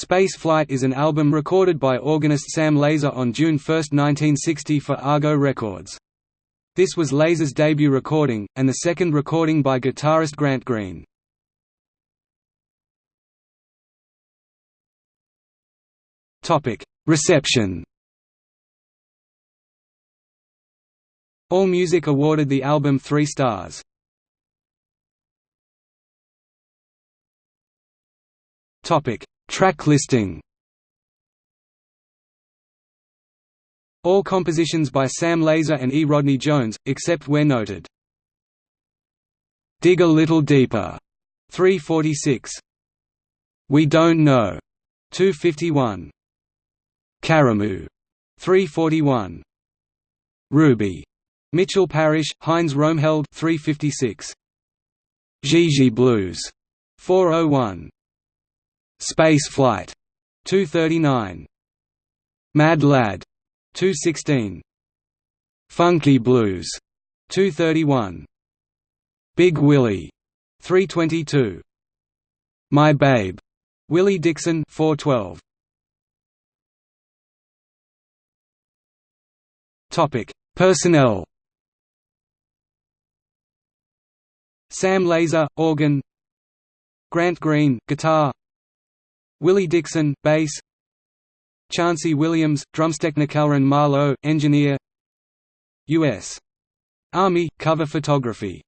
Space Flight is an album recorded by organist Sam Lazar on June 1, 1960 for Argo Records. This was Lazar's debut recording, and the second recording by guitarist Grant Green. Reception AllMusic awarded the album three stars. Track listing All compositions by Sam Lazar and E. Rodney Jones, except where noted. Dig a Little Deeper, 346. We Don't Know, 251. Karamu, 341. Ruby. Mitchell Parish, Heinz Romheld, 356. Gigi Blues, 401. Space Flight, 239. Mad Lad, 216. Funky Blues, 231. Big Willie, 322. My Babe, Willie Dixon 412. Topic: Personnel. Sam Lazar, organ. Grant Green, guitar. Willie Dixon, bass. Chauncey Williams, drumstechnikalran Marlowe, engineer U.S. Army, cover photography